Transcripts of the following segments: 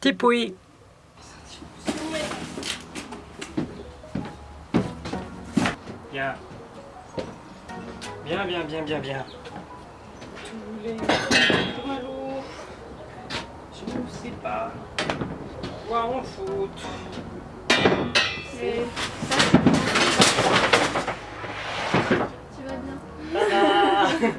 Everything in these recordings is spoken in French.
Tipouille Bien. Bien, bien, bien, bien, bien. Tous les lourds. Je ne sais pas quoi on fout. Et ça, tu vas bien?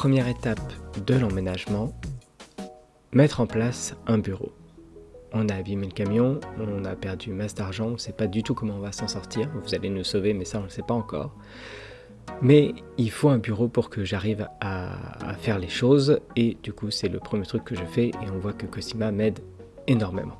Première étape de l'emménagement, mettre en place un bureau. On a abîmé le camion, on a perdu masse d'argent, on ne sait pas du tout comment on va s'en sortir. Vous allez nous sauver, mais ça on ne le sait pas encore. Mais il faut un bureau pour que j'arrive à, à faire les choses et du coup c'est le premier truc que je fais et on voit que Cosima m'aide énormément.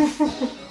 ha ha ha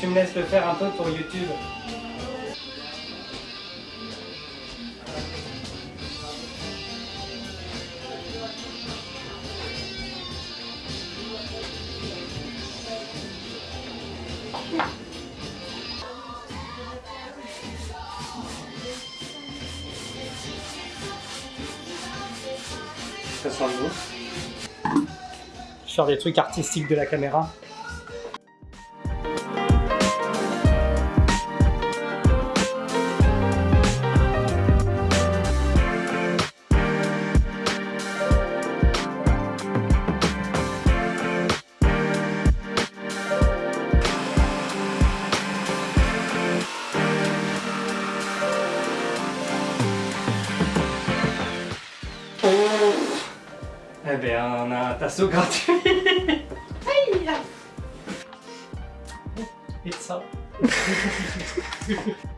tu me laisses le faire un peu pour YouTube. Ça sent beau. Je sors des trucs artistiques de la caméra. Et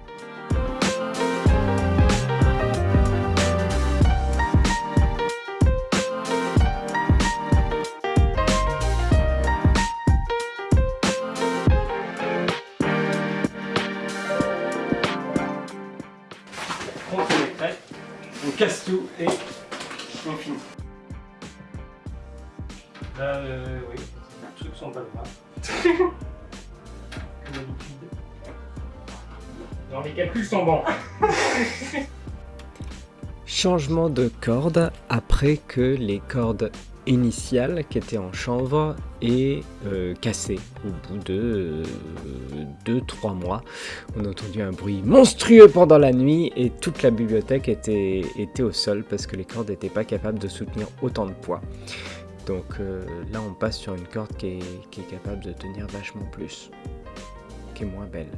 Changement de corde après que les cordes initiales qui étaient en chanvre aient euh, cassé. Au bout de 2-3 mois, on a entendu un bruit monstrueux pendant la nuit et toute la bibliothèque était, au sol parce que les cordes n'étaient pas capables de soutenir autant de poids. Donc euh, là on passe sur une corde qui est capable de tenir vachement plus, qui est moins belle.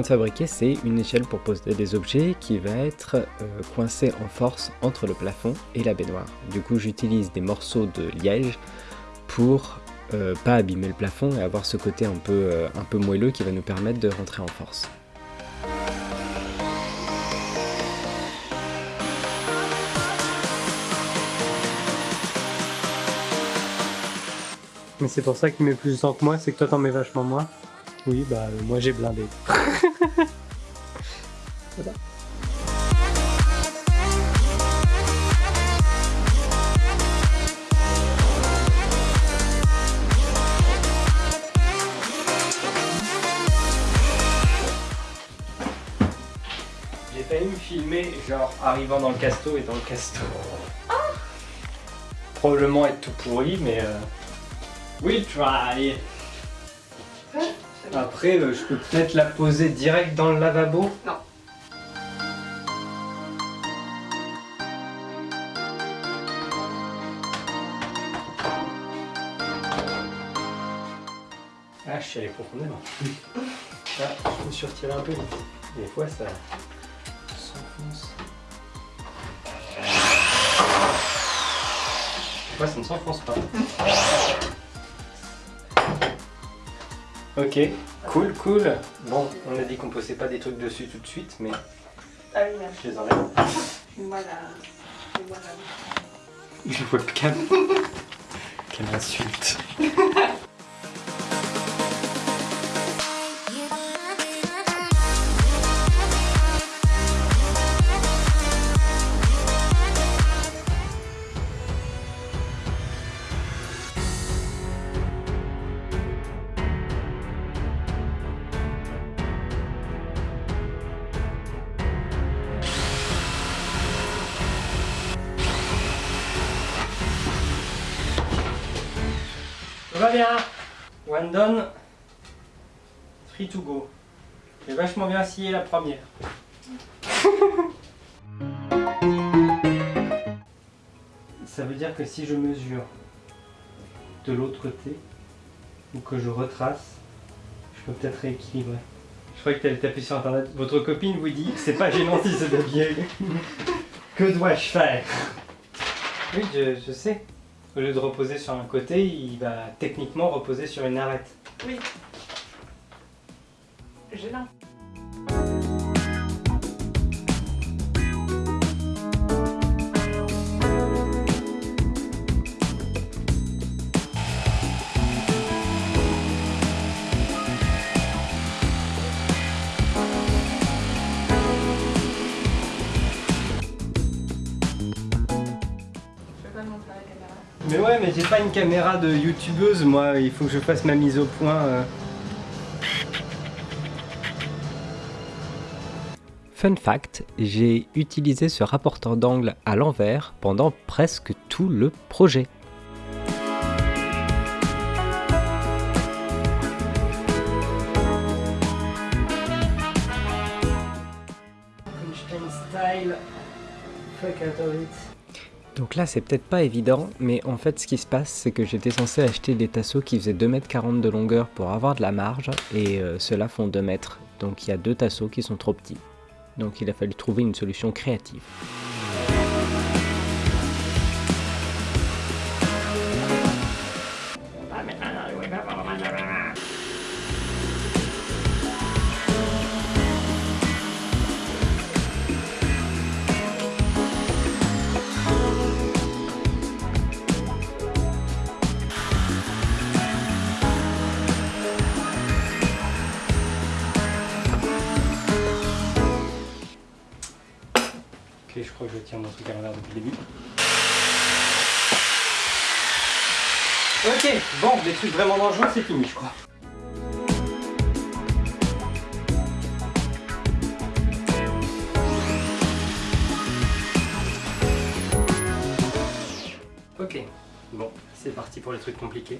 De fabriquer, c'est une échelle pour poser des objets qui va être euh, coincée en force entre le plafond et la baignoire. Du coup, j'utilise des morceaux de liège pour euh, pas abîmer le plafond et avoir ce côté un peu, euh, un peu moelleux qui va nous permettre de rentrer en force. Mais c'est pour ça qu'il met plus de temps que moi, c'est que toi t'en mets vachement moins. Oui, bah euh, moi j'ai blindé. Voilà. J'ai failli me filmer, genre arrivant dans le casto et dans le casto. Probablement être tout pourri, mais. Euh... We'll try! Après, euh, je peux peut-être la poser direct dans le lavabo? Non. Ah, je suis allé profondément. Ah, je me suis retiré un peu vite. Des fois, ça s'enfonce. Des fois, ça ne s'enfonce pas. Ok, cool, cool. Bon, on a dit qu'on posait pas des trucs dessus tout de suite, mais Ah oui, merci. je les enlève. Voilà. Voilà. Je webcam. Quelle insulte. Bien One done, three to go. J'ai vachement bien scié la première. Ça veut dire que si je mesure de l'autre côté, ou que je retrace, je peux peut-être rééquilibrer. Je croyais que tu allais taper sur internet. Votre copine vous dit c'est pas gênant si c'est de biais. que dois-je faire? Oui, je, je sais. Au lieu de reposer sur un côté, il va techniquement reposer sur une arête. Oui. Gênant. Pas une caméra de youtubeuse, moi. Il faut que je fasse ma mise au point. euh. Fun fact, j'ai utilisé ce rapporteur d'angle à l'envers pendant presque tout le projet. Style. Fuck out of it. Donc là, c'est peut-être pas évident, mais en fait, ce qui se passe, c'est que j'étais censé acheter des tasseaux qui faisaient 2m40 de longueur pour avoir de la marge, et euh, ceux-là font 2 mètres. Donc il y a deux tasseaux qui sont trop petits. Donc il a fallu trouver une solution créative. Trucs vraiment dangereux, c'est fini, je crois. Ok, bon, c'est parti pour les trucs compliqués.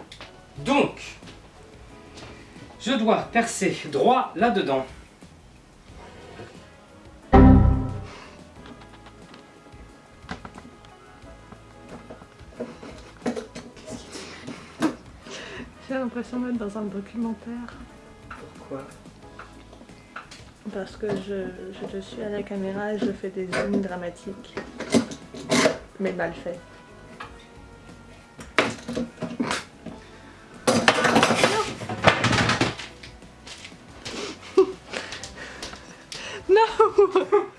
Donc, je dois percer droit là-dedans. J'ai l'impression d'être dans un documentaire. Pourquoi? Parce que je, je, je suis à la caméra et je fais des zooms dramatiques. Mais mal fait. Non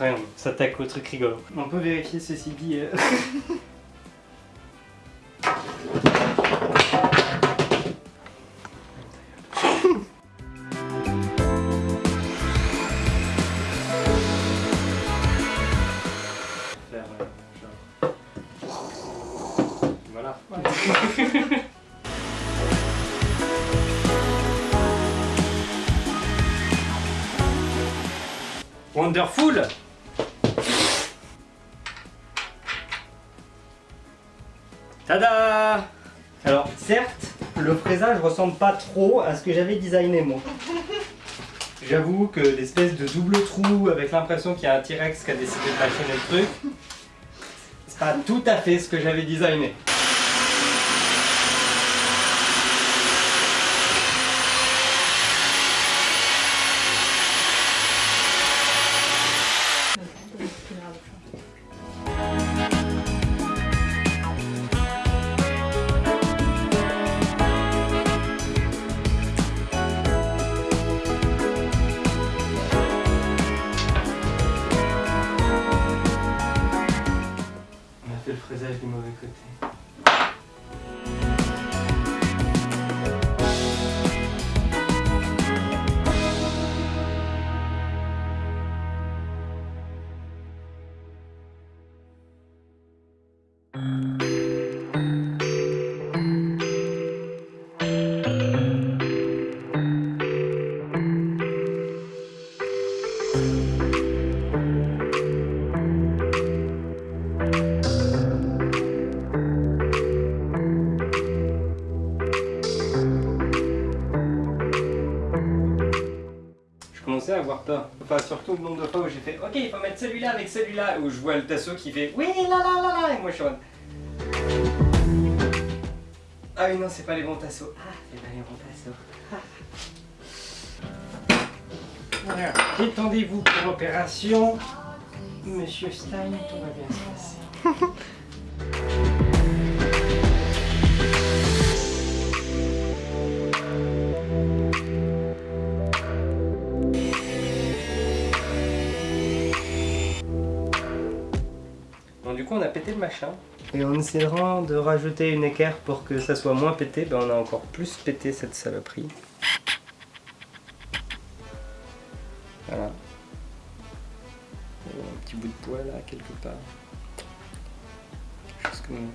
Après, on s'attaque au truc rigolo. On peut vérifier ceci dit. euh, Faire, euh. Voilà. Wonderful certes, le fraisage ressemble pas trop à ce que j'avais designé moi. J'avoue que l'espèce de double trou avec l'impression qu'il y a un T-Rex qui a décidé de mâchonner le truc, c'est pas tout à fait ce que j'avais designé. Enfin, surtout le nombre de fois où j'ai fait Ok, il faut mettre celui-là avec celui-là. Où je vois le tasseau qui fait Oui, là, là, là, là. Et moi, je suis en Ah oui, non, c'est pas les bons tasseaux. Ah, c'est pas les bons tasseaux. Ah. Voilà. Détendez-vous pour l'opération. Monsieur Stein, tout va bien se passer. on a pété le machin. Et en essayant de rajouter une équerre pour que ça soit moins pété, ben on a encore plus pété cette saloperie. Voilà. Un petit bout de poids là, quelque part. Quelque chose comme,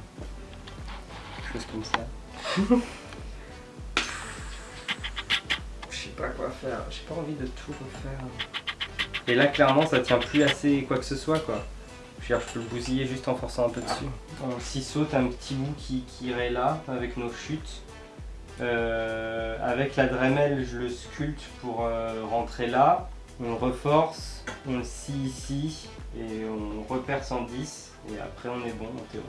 quelque chose comme ça. Je sais pas quoi faire, j'ai pas envie de tout refaire. Et là, clairement, ça tient plus assez quoi que ce soit, quoi. Je veux dire, je peux le bousiller juste en forçant un peu dessus. On s'y saute un petit bout qui, qui irait là, avec nos chutes. Euh, avec la Dremel, je le sculpte pour euh, rentrer là. On le reforce, on le scie ici, et on reperce en 10. Et après, on est bon en théorie.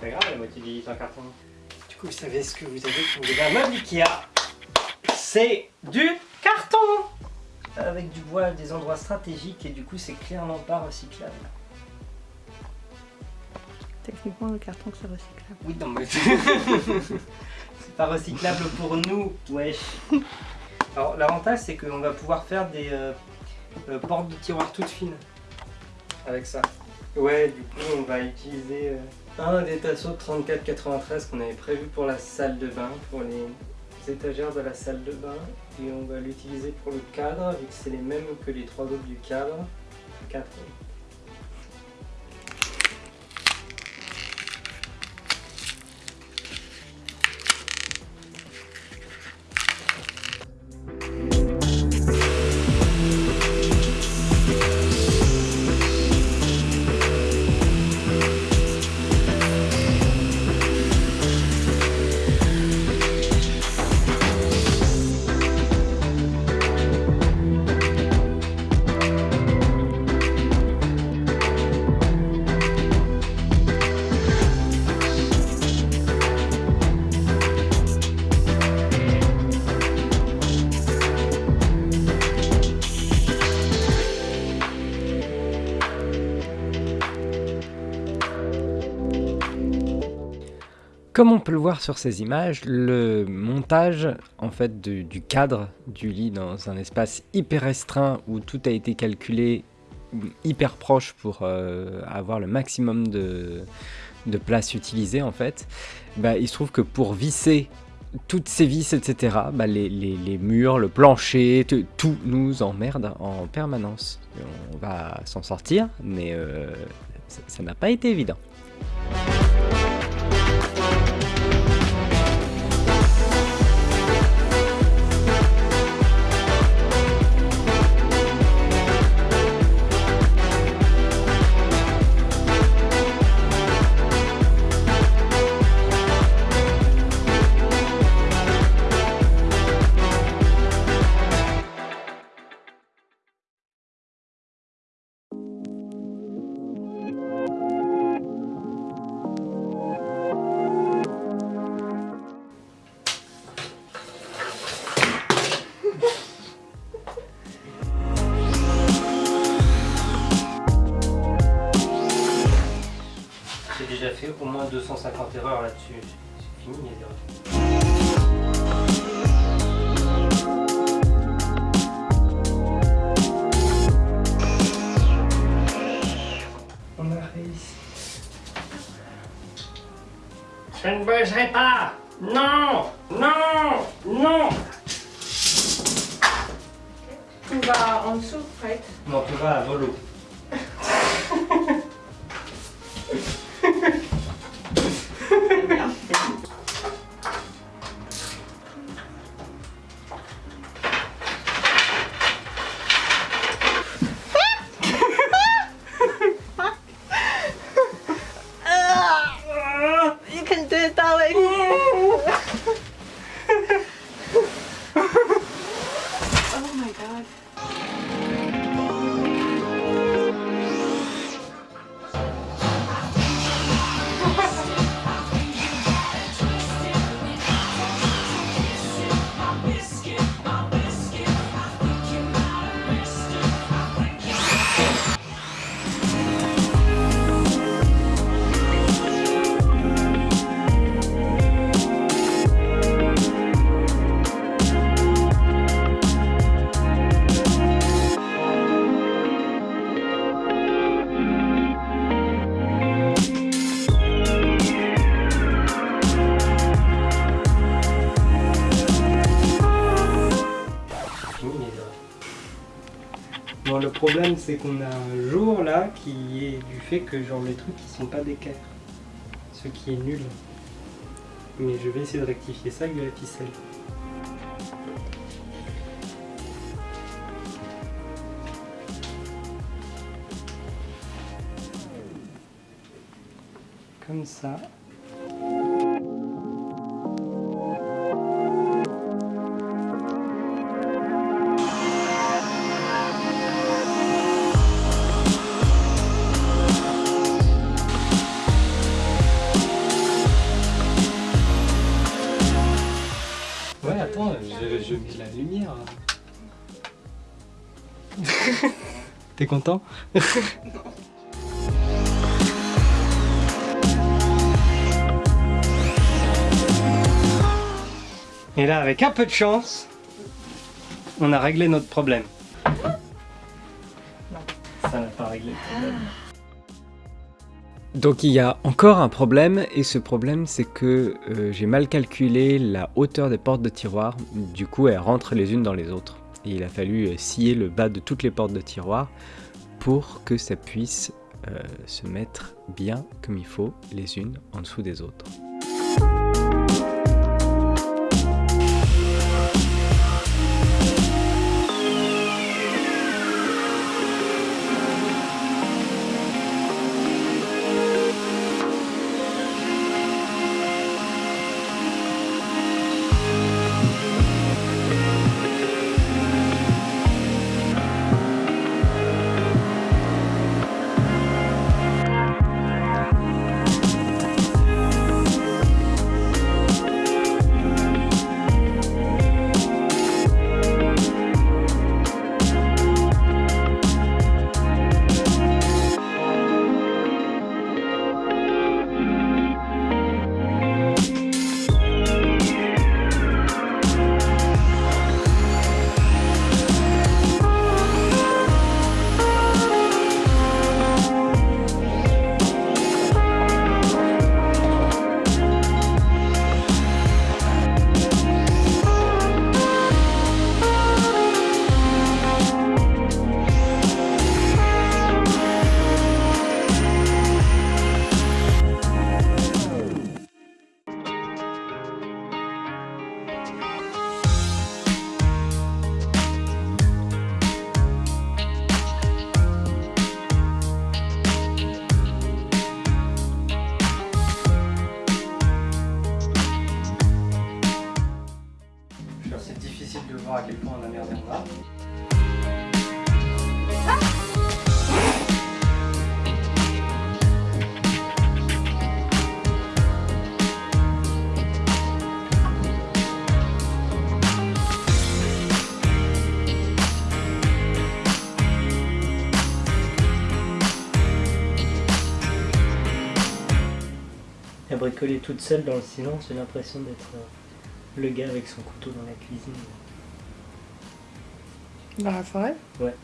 Pas grave, la moitié du lit en carton. Du coup, vous savez ce que vous avez avez un meuble Ikea C'est du carton Avec du bois à des endroits stratégiques et du coup, c'est clairement pas recyclable. Techniquement, le carton, c'est recyclable. Oui, non, mais c'est pas recyclable pour nous, wesh. Alors, l'avantage, c'est qu'on va pouvoir faire des euh, euh, portes de tiroir toutes fines avec ça. Ouais, du coup, on va utiliser euh, un des tasseaux de 34,93 qu'on avait prévu pour la salle de bain, pour les étagères de la salle de bain. Et on va l'utiliser pour le cadre, vu que c'est les mêmes que les trois autres du cadre. 4. Comme on peut le voir sur ces images, le montage en fait du cadre du lit dans un espace hyper restreint où tout a été calculé hyper proche pour euh, avoir le maximum de, place utilisée en fait, bah, il se trouve que pour visser toutes ces vis, etc., bah, les, murs, le plancher, tout nous emmerde en permanence. On va s'en sortir, mais euh, ça n'a pas été évident. Non, tu vas à volo. Le problème, c'est qu'on a un jour là qui est du fait que genre les trucs qui sont pas d'équerre. Ce qui est nul. Mais je vais essayer de rectifier ça avec de la ficelle. Comme ça. T'es content Et là, avec un peu de chance, on a réglé notre problème. Ça n'a pas réglé le problème. Donc il y a encore un problème et ce problème c'est que euh, j'ai mal calculé la hauteur des portes de tiroir, du coup elles rentrent les unes dans les autres. Il a fallu euh, scier le bas de toutes les portes de tiroir pour que ça puisse euh, se mettre bien comme il faut les unes en dessous des autres. C'est difficile de voir à quel point on a merdé en art. Elle bricolé toute seule dans le silence, j'ai l'impression d'être euh, le gars avec son couteau dans la cuisine. Dans la forêt? Ouais.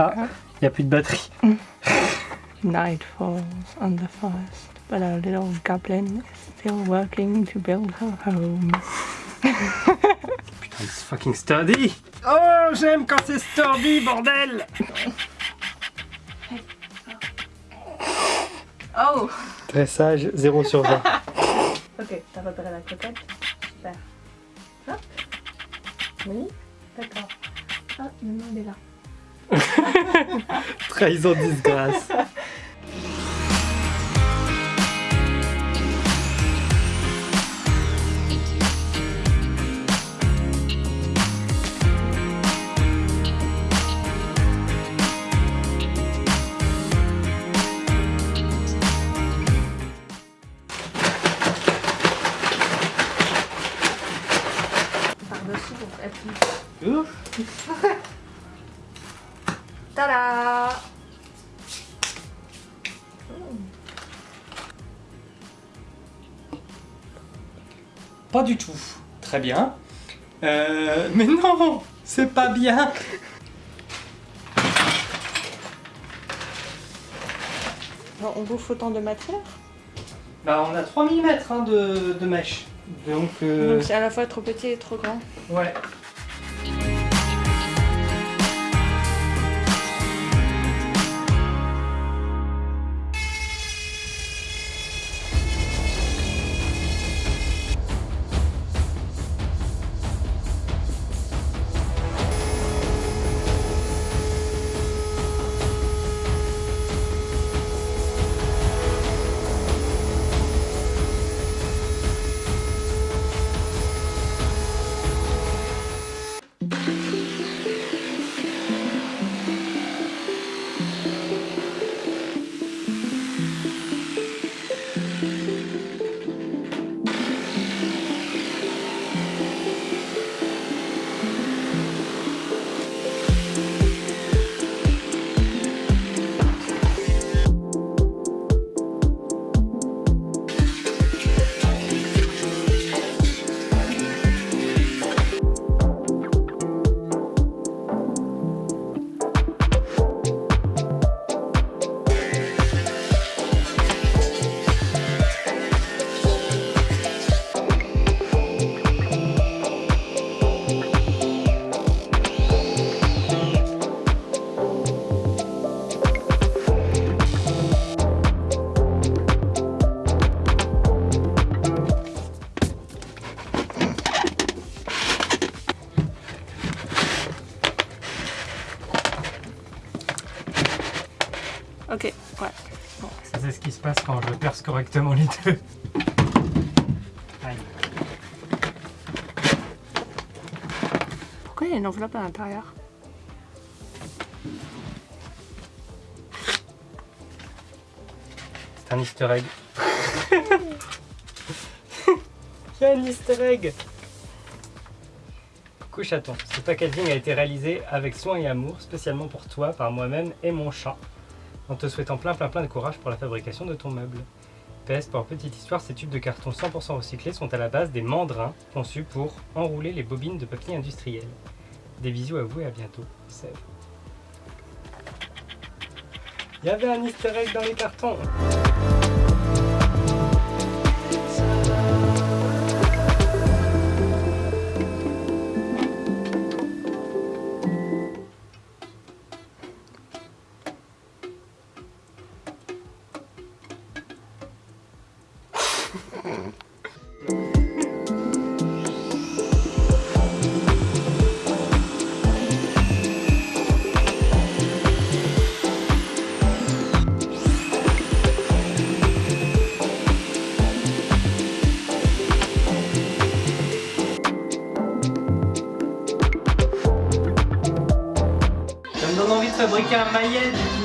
Ah, il n'y a plus de batterie. Night falls on the forest, but our little goblin is still working to build her home. Putain, c'est fucking sturdy Oh, j'aime quand c'est sturdy, bordel Oh Dressage 0 sur 20. Ok, t'as repéré la cocotte Super. Hop. Oui D'accord. Ah, maintenant elle est là. Trahison disgrâce. Tada Pas du tout. Très bien. Euh, mais non C'est pas bien Bon, on bouffe autant de matière Bah on a 3 mm hein, de, de mèche. Donc... euh, Donc c'est à la fois trop petit et trop grand. ouais. Correctement les deux. Aïe. Pourquoi il y a une enveloppe à l'intérieur C'est un easter egg. Il y a un easter egg Coucou chaton, ce packaging a été réalisé avec soin et amour, spécialement pour toi, par moi-même et mon chat, en te souhaitant plein plein plein de courage pour la fabrication de ton meuble. PS, pour petite histoire, ces tubes de carton 100% recyclés sont à la base des mandrins conçus pour enrouler les bobines de papier industriel. Des bisous à vous et à bientôt. Sève. Il y avait un easter egg dans les cartons donne envie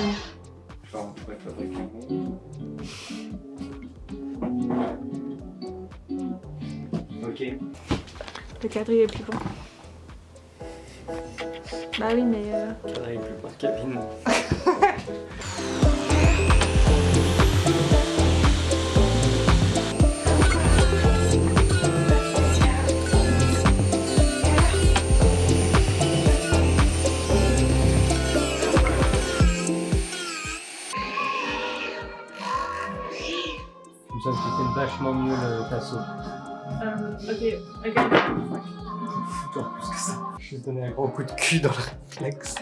Je vais donner un gros coup de cul dans le réflexe.